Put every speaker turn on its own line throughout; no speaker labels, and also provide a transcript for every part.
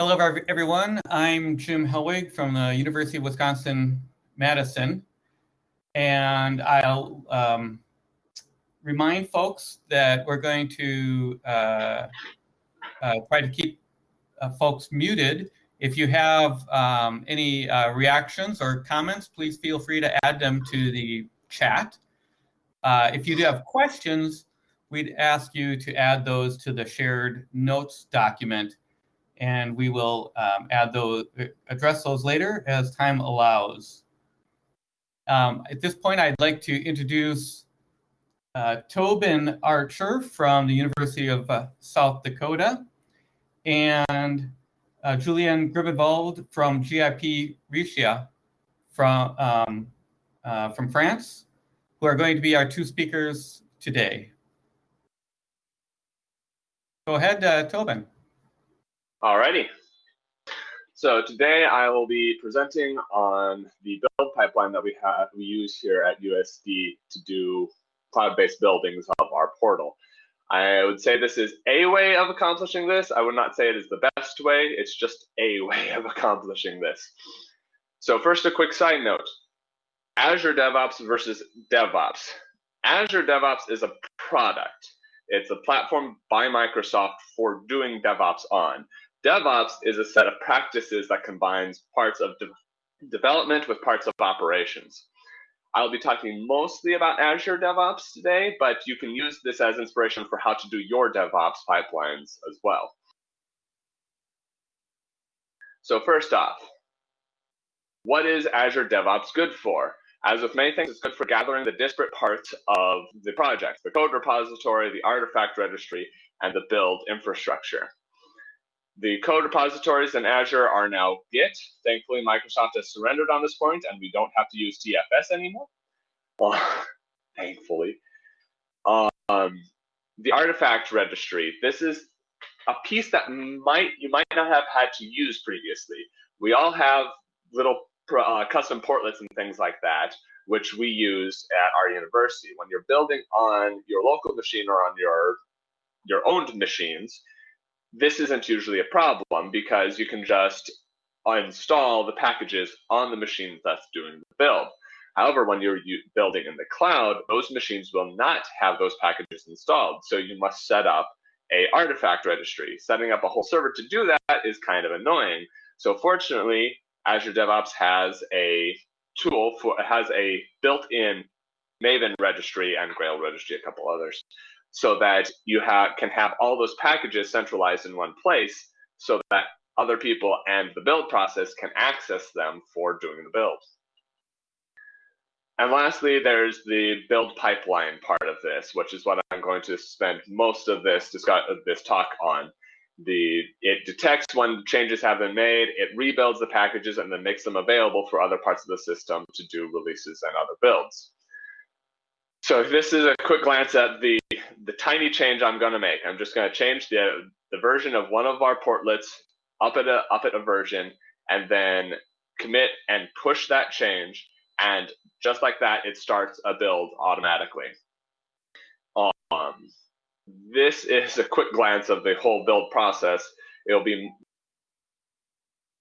Hello, everyone. I'm Jim Helwig from the University of Wisconsin-Madison, and I'll um, remind folks that we're going to uh, uh, try to keep uh, folks muted. If you have um, any uh, reactions or comments, please feel free to add them to the chat. Uh, if you do have questions, we'd ask you to add those to the shared notes document and we will um, add those, address those later as time allows. Um, at this point, I'd like to introduce uh, Tobin Archer from the University of uh, South Dakota and uh, Gribonvald from GIP RECIA from, um, uh, from France, who are going to be our two speakers today. Go ahead, uh, Tobin.
Alrighty. So today I will be presenting on the build pipeline that we have we use here at USD to do cloud-based buildings of our portal. I would say this is a way of accomplishing this. I would not say it is the best way. It's just a way of accomplishing this. So first, a quick side note. Azure DevOps versus DevOps. Azure DevOps is a product. It's a platform by Microsoft for doing DevOps on. DevOps is a set of practices that combines parts of de development with parts of operations. I'll be talking mostly about Azure DevOps today, but you can use this as inspiration for how to do your DevOps pipelines as well. So first off, what is Azure DevOps good for? As with many things, it's good for gathering the disparate parts of the project, the code repository, the artifact registry, and the build infrastructure. The code repositories in Azure are now Git. Thankfully, Microsoft has surrendered on this point, and we don't have to use TFS anymore. Well, thankfully. Um, the artifact registry. This is a piece that might you might not have had to use previously. We all have little uh, custom portlets and things like that, which we use at our university. When you're building on your local machine or on your your owned machines, this isn't usually a problem because you can just install the packages on the machine that's doing the build. However, when you're building in the cloud, those machines will not have those packages installed. So you must set up a artifact registry. Setting up a whole server to do that is kind of annoying. So fortunately, Azure DevOps has a tool for has a built-in Maven registry and Grail registry, a couple others, so that you have, can have all those packages centralized in one place so that other people and the build process can access them for doing the build. And lastly, there's the build pipeline part of this, which is what I'm going to spend most of this discuss, this talk on. The it detects when changes have been made, it rebuilds the packages, and then makes them available for other parts of the system to do releases and other builds. So this is a quick glance at the, the tiny change I'm going to make. I'm just going to change the, the version of one of our portlets up at, a, up at a version and then commit and push that change. And just like that, it starts a build automatically. Um, this is a quick glance of the whole build process. It'll be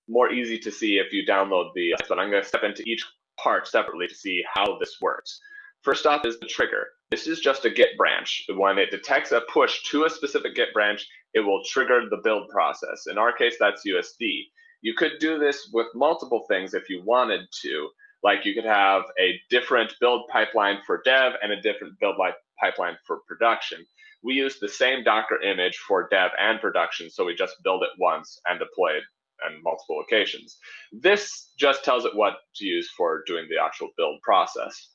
more easy to see if you download the, but I'm going to step into each part separately to see how this works. First off is the trigger. This is just a Git branch. When it detects a push to a specific Git branch, it will trigger the build process. In our case, that's USD. You could do this with multiple things if you wanted to. Like you could have a different build pipeline for dev and a different build pipeline for production. We use the same Docker image for dev and production, so we just build it once and deploy it on multiple locations. This just tells it what to use for doing the actual build process.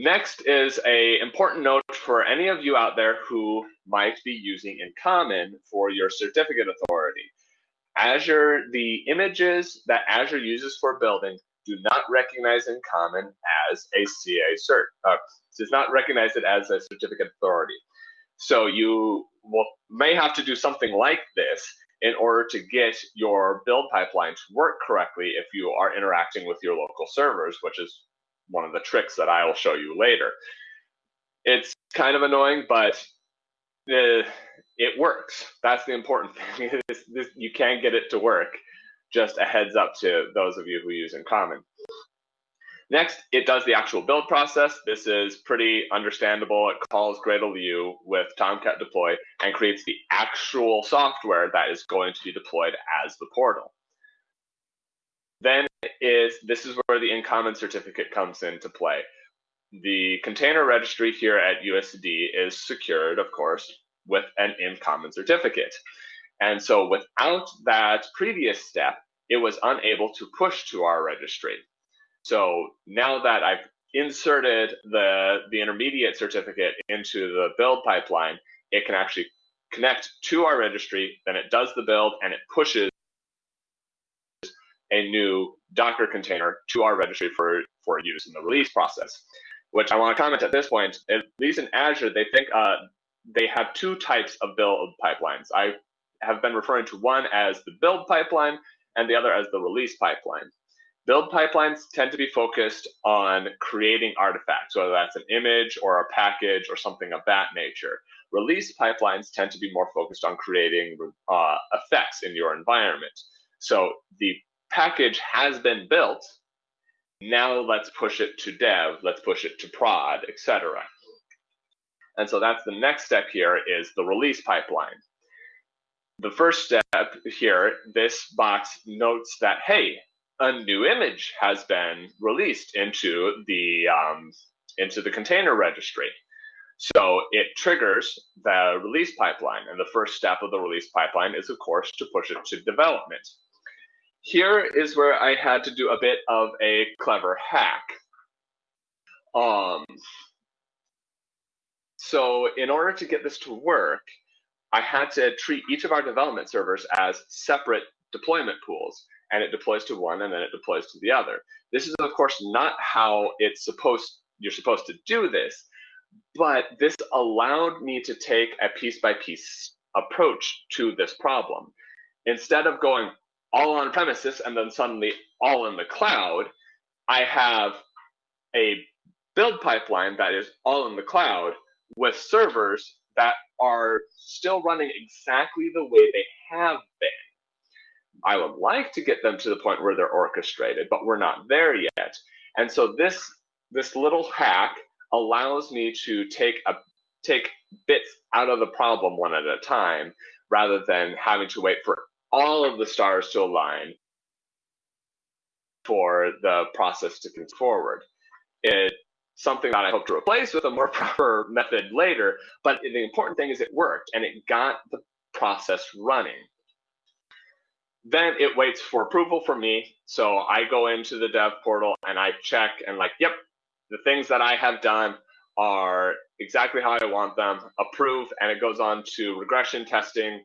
Next is a important note for any of you out there who might be using InCommon for your certificate authority. Azure, the images that Azure uses for building do not recognize InCommon as a CA cert. Uh, does not recognize it as a certificate authority. So you will, may have to do something like this in order to get your build pipeline to work correctly if you are interacting with your local servers, which is one of the tricks that I will show you later. It's kind of annoying, but uh, it works. That's the important thing. this, this, you can get it to work. Just a heads up to those of you who use InCommon. Next, it does the actual build process. This is pretty understandable. It calls Gradle with Tomcat deploy and creates the actual software that is going to be deployed as the portal. Then is this is where the InCommon certificate comes into play. The container registry here at USD is secured, of course, with an InCommon certificate. And so without that previous step, it was unable to push to our registry. So now that I've inserted the, the intermediate certificate into the build pipeline, it can actually connect to our registry, then it does the build and it pushes a new Docker container to our registry for, for use in the release process. Which I want to comment at this point, at least in Azure, they think uh, they have two types of build pipelines. I have been referring to one as the build pipeline and the other as the release pipeline. Build pipelines tend to be focused on creating artifacts, whether that's an image or a package or something of that nature. Release pipelines tend to be more focused on creating uh, effects in your environment. So the package has been built. Now let's push it to dev, let's push it to prod, etc. And so that's the next step here is the release pipeline. The first step here, this box notes that, hey, a new image has been released into the um, into the container registry. So it triggers the release pipeline, and the first step of the release pipeline is, of course, to push it to development. Here is where I had to do a bit of a clever hack. Um, so in order to get this to work, I had to treat each of our development servers as separate deployment pools and it deploys to one and then it deploys to the other. This is of course not how it's supposed you're supposed to do this, but this allowed me to take a piece by piece approach to this problem. Instead of going all on premises and then suddenly all in the cloud, I have a build pipeline that is all in the cloud with servers that are still running exactly the way they have been. I would like to get them to the point where they're orchestrated, but we're not there yet. And so this this little hack allows me to take a take bits out of the problem one at a time rather than having to wait for all of the stars to align for the process to continue forward. It's something that I hope to replace with a more proper method later, but the important thing is it worked and it got the process running. Then it waits for approval from me. So I go into the dev portal and I check and like, yep, the things that I have done are exactly how I want them, approve, and it goes on to regression testing.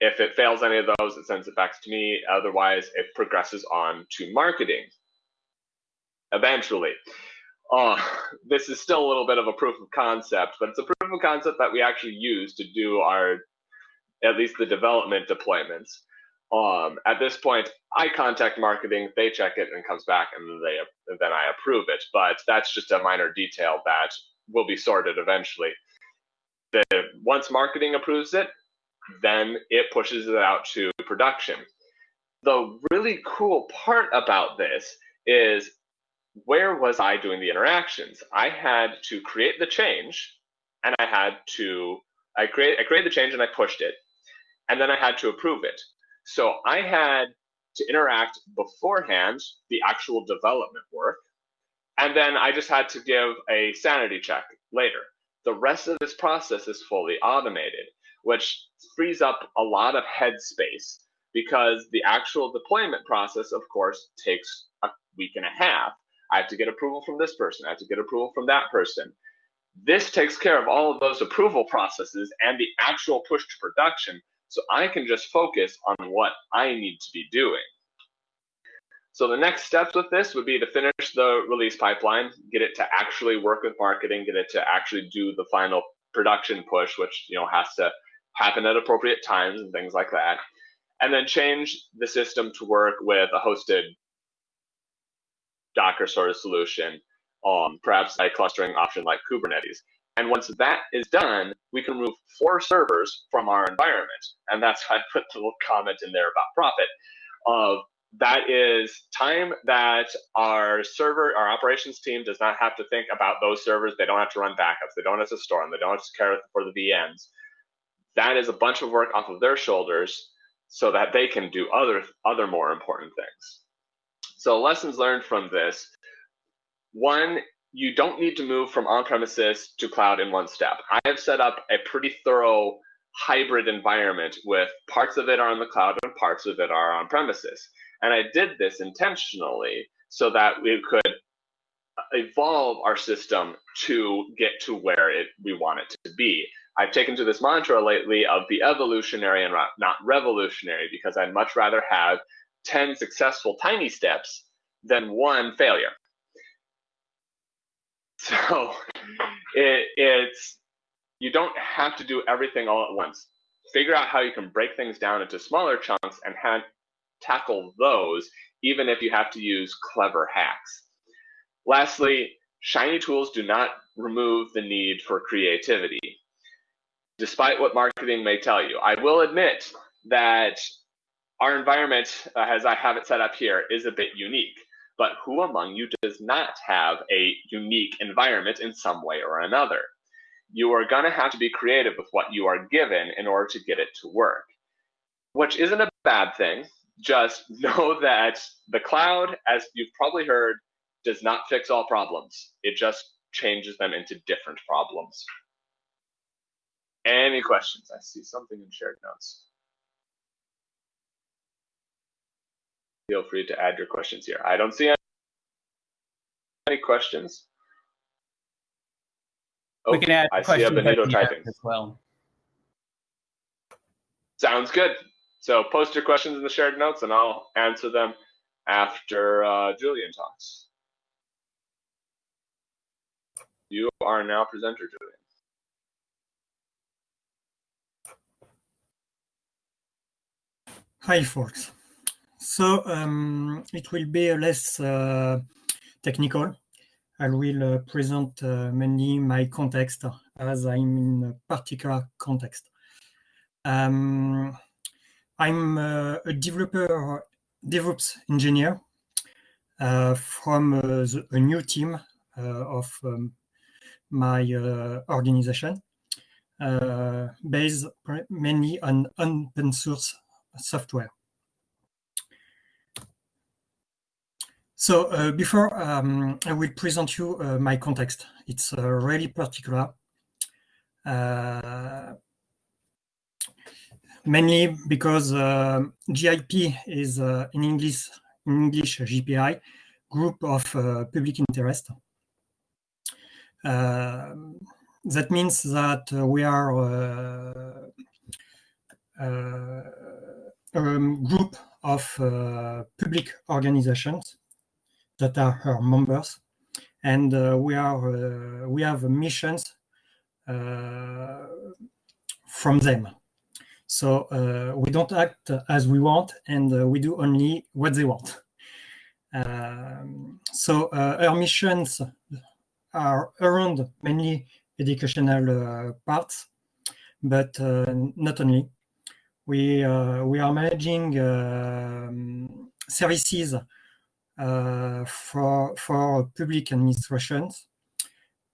If it fails any of those, it sends it back to me. Otherwise, it progresses on to marketing. Eventually. Uh, this is still a little bit of a proof of concept, but it's a proof of concept that we actually use to do our, at least the development deployments. Um, at this point, I contact marketing, they check it and comes back, and then they then I approve it. But that's just a minor detail that will be sorted eventually. The once marketing approves it, then it pushes it out to production. The really cool part about this is where was I doing the interactions? I had to create the change, and I had to I create I created the change and I pushed it, and then I had to approve it. So I had to interact beforehand, the actual development work, and then I just had to give a sanity check later. The rest of this process is fully automated, which frees up a lot of headspace because the actual deployment process, of course, takes a week and a half. I have to get approval from this person, I have to get approval from that person. This takes care of all of those approval processes and the actual push to production so I can just focus on what I need to be doing. So the next steps with this would be to finish the release pipeline, get it to actually work with marketing, get it to actually do the final production push, which you know has to happen at appropriate times and things like that. And then change the system to work with a hosted Docker sort of solution, um, perhaps a clustering option like Kubernetes. And once that is done, we can remove four servers from our environment. And that's why I put the little comment in there about profit of that is time that our server, our operations team does not have to think about those servers. They don't have to run backups. They don't have to store them. They don't have to care for the VMs. That is a bunch of work off of their shoulders so that they can do other, other more important things. So lessons learned from this. One, you don't need to move from on-premises to cloud in one step. I have set up a pretty thorough hybrid environment with parts of it are on the cloud and parts of it are on premises. And I did this intentionally so that we could evolve our system to get to where it, we want it to be. I've taken to this mantra lately of the evolutionary and not revolutionary because I'd much rather have 10 successful tiny steps than one failure. So it, it's you don't have to do everything all at once. Figure out how you can break things down into smaller chunks and have, tackle those, even if you have to use clever hacks. Lastly, shiny tools do not remove the need for creativity. Despite what marketing may tell you, I will admit that our environment, uh, as I have it set up here, is a bit unique. But who among you does not have a unique environment in some way or another? You are going to have to be creative with what you are given in order to get it to work, which isn't a bad thing just know that the cloud, as you've probably heard, does not fix all problems. It just changes them into different problems. Any questions? I see something in shared notes. Feel free to add your questions here. I don't see any questions.
Oh, we can add
I see a Benito typing
as well.
Sounds good. So post your questions in the shared notes and I'll answer them after uh, Julian talks. You are now presenter, Julian.
Hi, folks. So um, it will be less uh, technical. I will uh, present uh, mainly my context as I'm in a particular context. Um, I'm uh, a developer, DevOps engineer uh, from uh, the, a new team of um, my organization, based mainly on open source software. So uh, before um, I will present you uh, my context, it's uh, really particular mainly because uh, GIP is uh, in English, English GPI, group of uh, public interest. that means that we are a group of public organizations that are our members and uh, we are uh, we have missions uh, from them so uh, we don't act as we want, and uh, we do only what they want. Um, so uh, our missions are around mainly educational parts, but not only. We we are managing um, services uh, for for public administrations,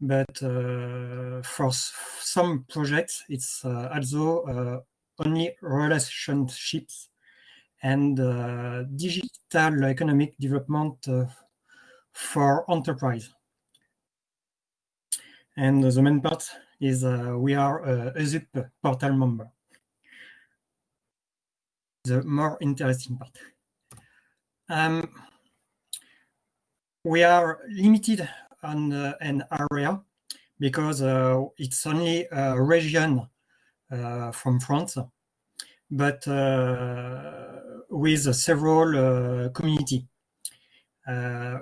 but uh, for some projects, it's uh, also only relationships and uh, digital economic development uh, for enterprise. And the main part is uh, we are a ESUP portal member. The more interesting part. Um, we are limited on uh, an area because uh, it's only a region uh, from France, but uh, with several uh, community.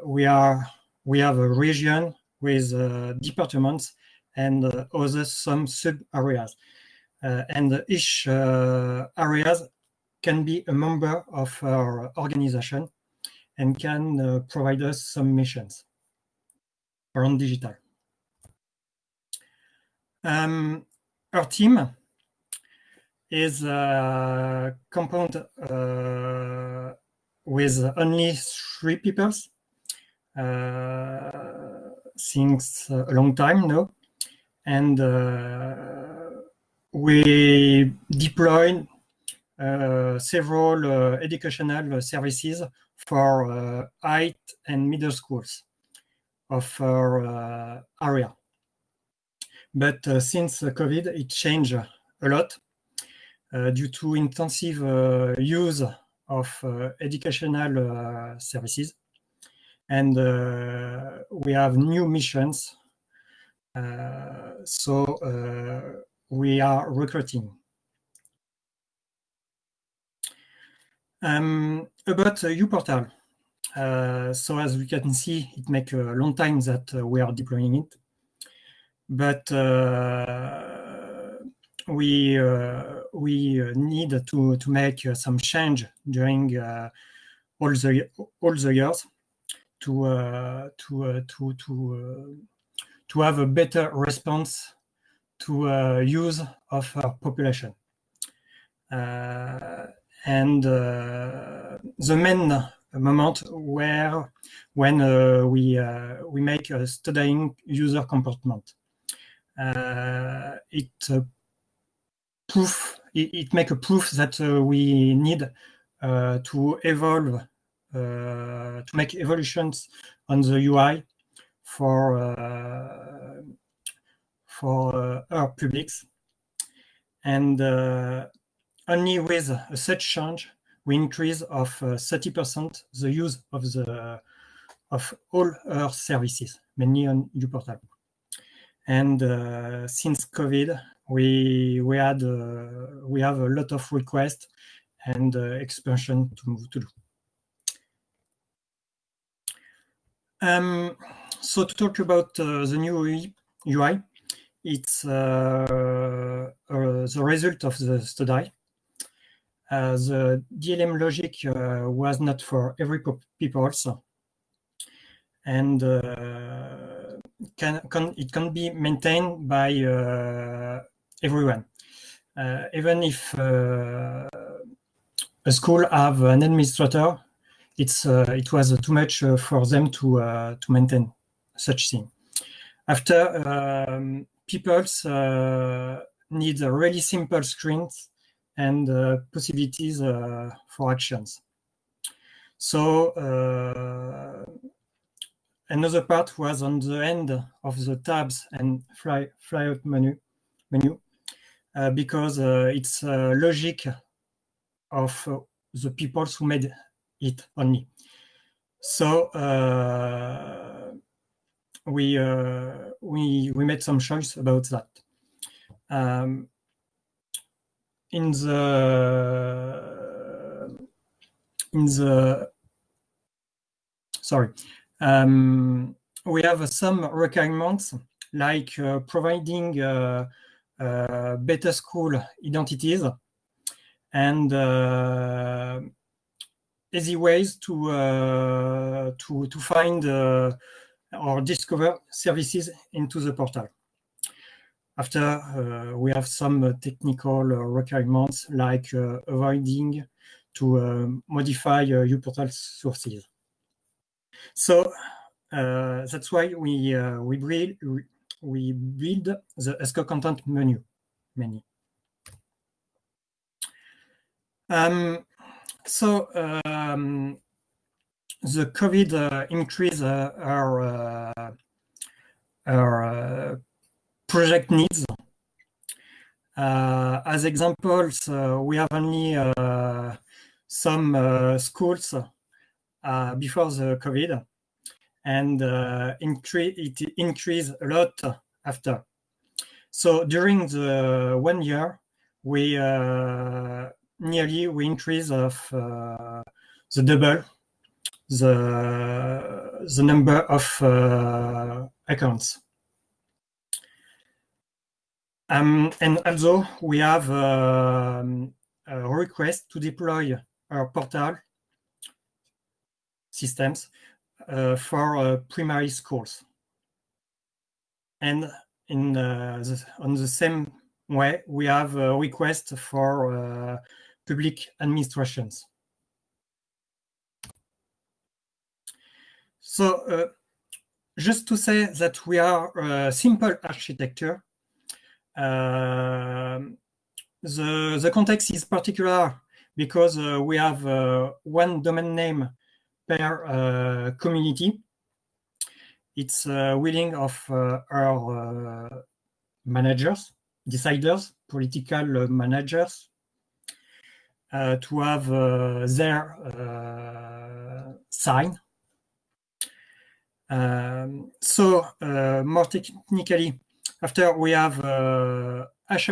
we are we have a region with departments and other some sub areas, and each areas can be a member of our organization and can uh, provide us some missions around digital. Um, our team is a compound uh, with only three people uh, since a long time now. And uh, we deployed uh, several uh, educational services for uh, high and middle schools of our area. But since COVID, it changed a lot due to intensive use of educational services. And we have new missions uh, so uh, we are recruiting. Um, about uh, uPortal. Uh, so as we can see, it makes a long time that uh, we are deploying it. But uh, we we need to to make some change during all the all the years to to to to to have a better response to uh, use of our population. Uh, and uh, the main moment where when uh, we uh, we make a studying user comportment. Uh, it proof it, it make a proof that we need to evolve to make evolutions on the UI for uh, for uh, our publics. And uh, only with such change, we increase of 30% the use of the of all our services, mainly on uPortal. And uh, since COVID, we we had uh, we have a lot of requests and uh, expansion to move to do. Um, so to talk about uh, the new UI, it's uh, uh, the result of the study. The DLM logic was not for every people also. And can, can, it can be maintained by everyone. Uh, even if uh, a school have an administrator, it's uh, it was too much for them to to maintain such thing. After um, people uh, need really simple screens and uh, possibilities uh, for actions. So another part was on the end of the tabs and fly flyout menu menu uh, because uh, it's uh, logic of the people who made it only. So we uh, we we made some choice about that. Um, in the in the sorry, um, we have some requirements like uh, providing uh, uh, better school identities and uh, easy ways to uh, to to find or discover services into the portal. After, uh, we have some uh, technical uh, requirements like avoiding to modify uPortal sources. So that's why we we build we build the ESCO content menu menu. Um, so um, the COVID uh, increase uh, our uh, our project needs. as examples, we have only some schools before the COVID, and incre it increased a lot after. So during the one year, we uh, nearly we increase of uh, the double the the number of uh, accounts. Um, and also we have um, a request to deploy our portal systems uh, for uh, primary schools. And in the, on the same way, we have a request for public administrations. So uh, just to say that we are a simple architecture, uh, the, the context is particular because uh, we have uh, one domain name per uh, community. It's uh, willing of our managers, deciders, political managers, to have their sign um, so uh, more technically, after we have uh,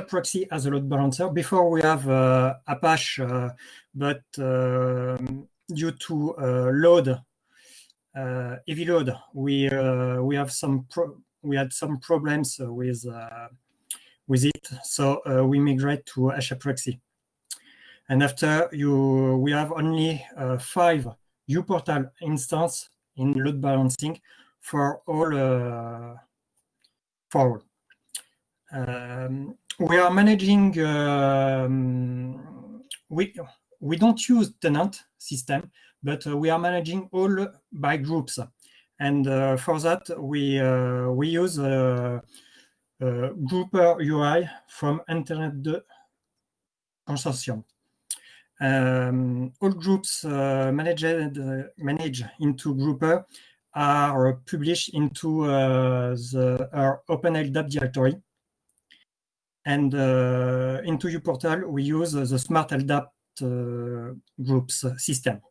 Proxy as a load balancer. Before we have uh, Apache, uh, but um, due to uh, load, uh, heavy load, we we have some we had some problems with with it. So we migrate to HAProxy. And after you, we have only five uPortal instance in load balancing for all uh, for all. Um, we are managing um, we we don't use tenant system but uh, we are managing all by groups and uh, for that we uh, we use uh, uh, grouper ui from Internet2 consortium um, all groups uh, managed managed into Grouper are published into the our OpenLDAP directory. And uh, into portal, we use the smart LDAP uh, groups system.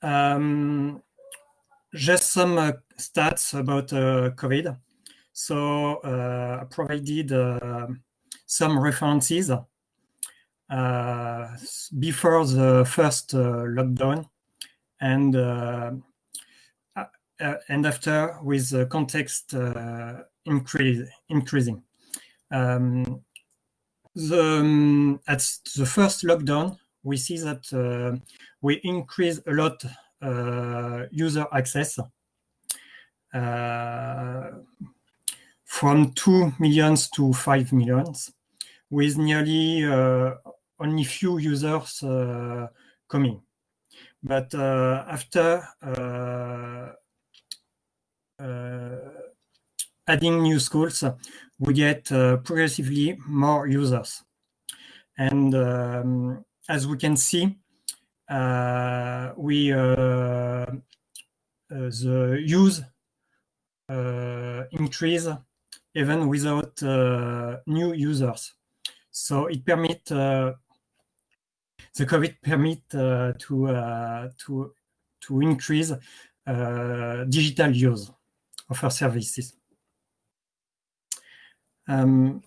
Um, just some uh, stats about COVID. So uh, I provided uh, some references uh, before the first lockdown and and after with the context increase, increasing. Um, the, um, at the first lockdown, we see that uh, we increase a lot uh, user access. Uh, from 2 millions to 5 millions, with nearly uh, only few users uh, coming. But uh, after adding new schools, we get progressively more users. And um, as we can see, uh, we uh, the use uh, increase even without uh, new users. So it permit uh, the COVID permit uh, to to to increase digital use of our services. Um,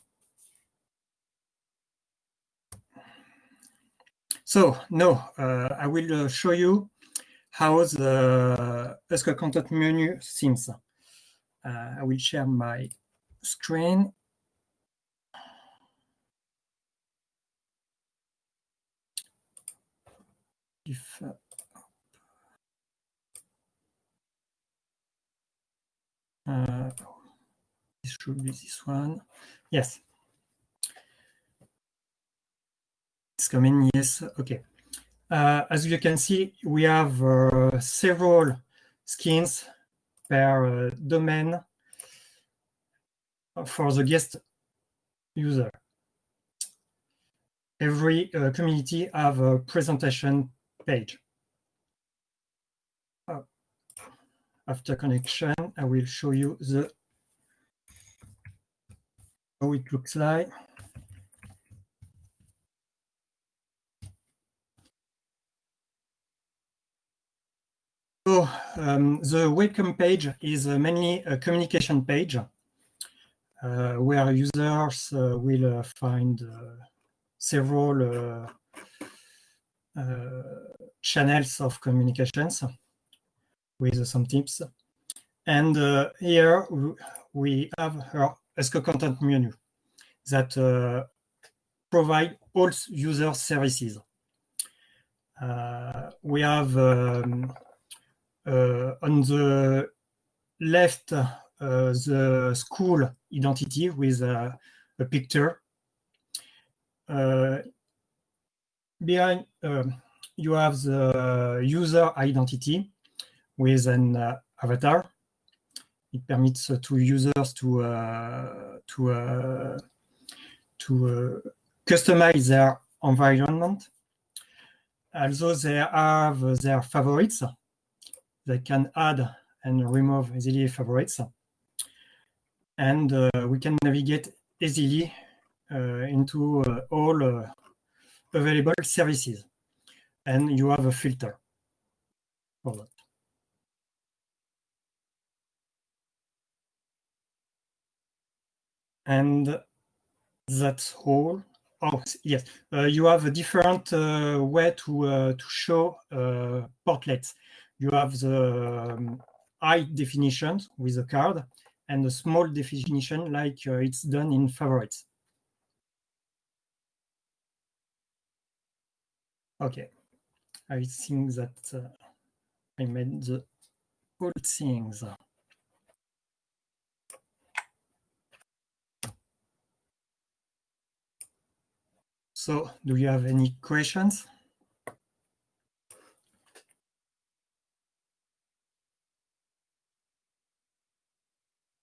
so now uh, I will uh, show you how the ESCO content menu seems. Uh, I will share my screen. If uh, uh, this should be this one. Yes. It's coming. Yes. Okay. Uh, as you can see, we have uh, several skins per uh, domain for the guest user. Every uh, community have a presentation page. Uh, after connection, I will show you the how it looks like. So um, the welcome page is uh, mainly a communication page uh, where users uh, will uh, find several channels of communications with some tips. And uh, here we have our ESCO content menu that uh, provide all user services. Uh, we have um, uh, on the left, the school identity with a picture. behind, um, you have the user identity with an avatar it permits uh, to users to uh, to uh, to customize their environment. Also, they have their favorites. They can add and remove easily favorites. And uh, we can navigate easily uh, into uh, all available services. And you have a filter for that. And that's all. Oh, yes, uh, you have a different uh, way to, uh, to show portlets. You have the um, high definition with a card and a small definition like it's done in favorites. Okay, I think that uh, I made the all things. So do you have any questions?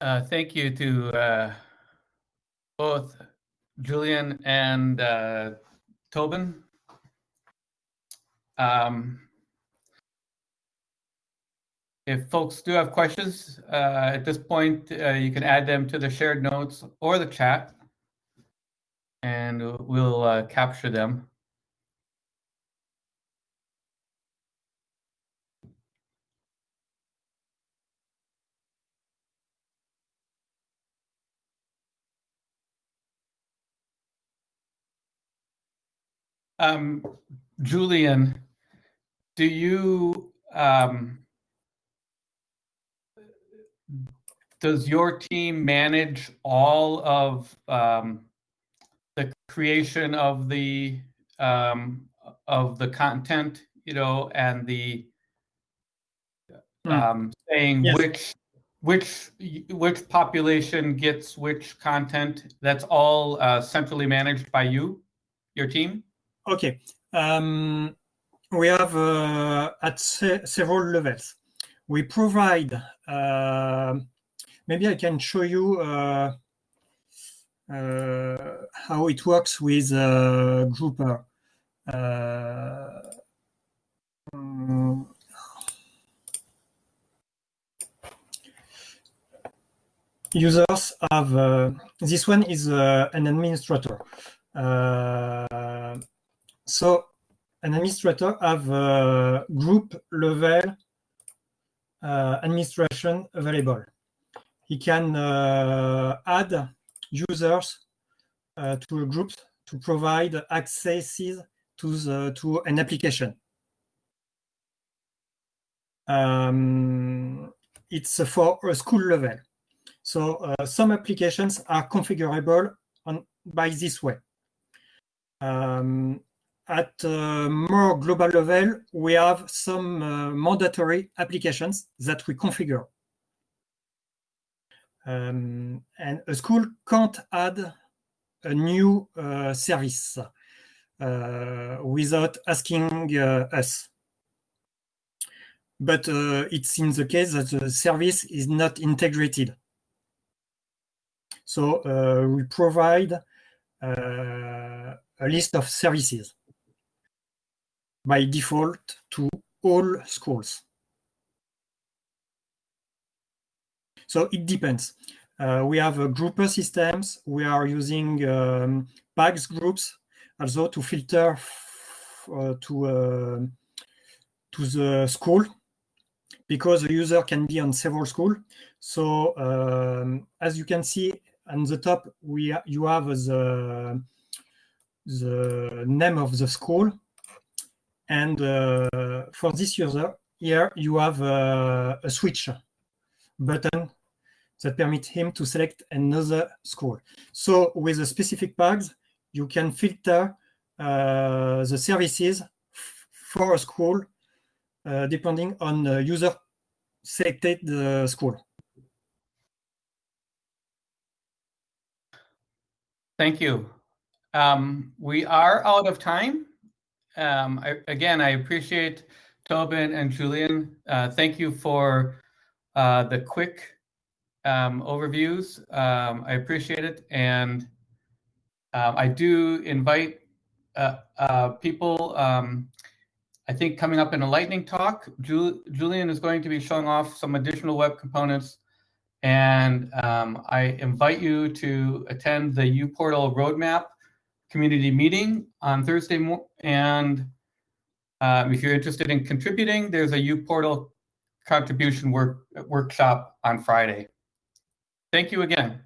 Uh, thank you to uh, both Julian and uh, Tobin. Um, if folks do have questions uh, at this point, uh, you can add them to the shared notes or the chat and we'll uh, capture them. Um, Julian, do you um, does your team manage all of um, creation of the um, of the content, you know, and the hmm. um, saying yes. which which which population gets which content. That's all uh, centrally managed by you, your team.
Okay. Um, we have uh, at se several levels. We provide. Uh, maybe I can show you uh, uh, how it works with Grouper. Um, users have uh, this one is uh, an administrator uh, so an administrator have group level administration available he can add users uh, to a group to provide accesses to the to an application. Um, it's for a school level. So uh, some applications are configurable on by this way. Um, at a more global level, we have some uh, mandatory applications that we configure. Um, and a school can't add a new uh, service uh, without asking uh, us. But uh, it's in the case that the service is not integrated. So uh, we provide uh, a list of services by default to all schools. So it depends. Uh, we have uh, grouper systems. We are using um, PAGS groups also to filter uh, to uh, to the school because the user can be on several schools. So um, as you can see on the top, we you have the the name of the school, and uh, for this user here you have a switch button that permit him to select another school. So with the specific PAGS, you can filter uh, the services for a school uh, depending on the user selected the school.
Thank you. Um, we are out of time. Um, I, again, I appreciate Tobin and Julian. Uh, thank you for uh, the quick um, overviews. Um, I appreciate it. And um, I do invite uh, uh, people, um, I think coming up in a lightning talk, Ju Julian is going to be showing off some additional web components. And um, I invite you to attend the uPortal Roadmap community meeting on Thursday. And um, if you're interested in contributing, there's a uPortal contribution work, workshop on Friday. Thank you again.